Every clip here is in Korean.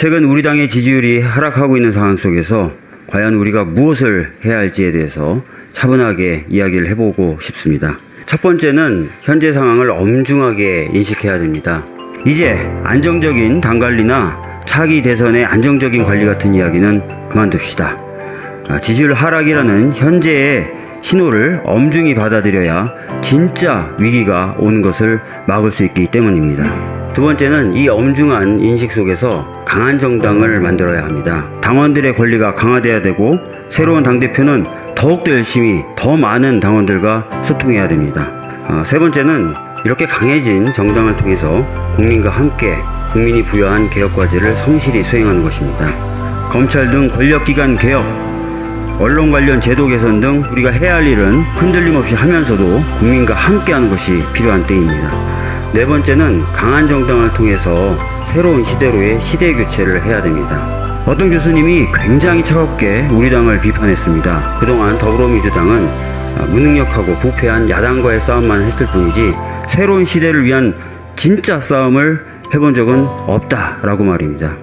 최근 우리 당의 지지율이 하락하고 있는 상황 속에서 과연 우리가 무엇을 해야 할지에 대해서 차분하게 이야기를 해보고 싶습니다. 첫 번째는 현재 상황을 엄중하게 인식해야 됩니다. 이제 안정적인 당 관리나 차기 대선의 안정적인 관리 같은 이야기는 그만둡시다. 아, 지지율 하락이라는 현재의 신호를 엄중히 받아들여야 진짜 위기가 오는 것을 막을 수 있기 때문입니다. 두 번째는 이 엄중한 인식 속에서 강한 정당을 만들어야 합니다. 당원들의 권리가 강화돼야 되고 새로운 당대표는 더욱더 열심히 더 많은 당원들과 소통해야 됩니다. 아, 세 번째는 이렇게 강해진 정당을 통해서 국민과 함께 국민이 부여한 개혁 과제를 성실히 수행하는 것입니다. 검찰 등 권력기관 개혁, 언론 관련 제도 개선 등 우리가 해야 할 일은 흔들림 없이 하면서도 국민과 함께하는 것이 필요한 때입니다. 네 번째는 강한 정당을 통해서 새로운 시대로의 시대 교체를 해야 됩니다. 어떤 교수님이 굉장히 차갑게 우리 당을 비판했습니다. 그동안 더불어민주당은 무능력하고 부패한 야당과의 싸움만 했을 뿐이지 새로운 시대를 위한 진짜 싸움을 해본 적은 없다라고 말입니다.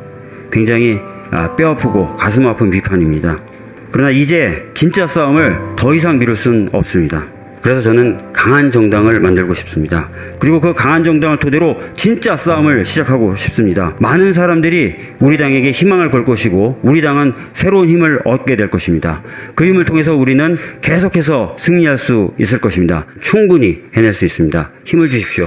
굉장히 아, 뼈 아프고 가슴 아픈 비판입니다. 그러나 이제 진짜 싸움을 더 이상 미룰 순 없습니다. 그래서 저는 강한 정당을 만들고 싶습니다. 그리고 그 강한 정당을 토대로 진짜 싸움을 시작하고 싶습니다. 많은 사람들이 우리 당에게 희망을 걸 것이고 우리 당은 새로운 힘을 얻게 될 것입니다. 그 힘을 통해서 우리는 계속해서 승리할 수 있을 것입니다. 충분히 해낼 수 있습니다. 힘을 주십시오.